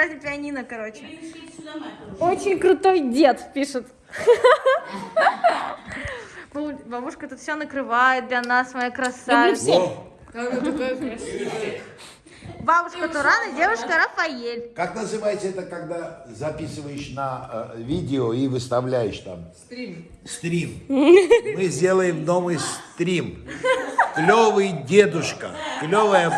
играть на пианино, короче. Очень крутой дед, пишет. Ну, бабушка тут все накрывает для нас, моя красавица. Бабушка Турана, девушка Рафаэль. как называется это, когда записываешь на э, видео и выставляешь там? Стрим. Стрим. Мы сделаем новый стрим. Клевый дедушка, клевая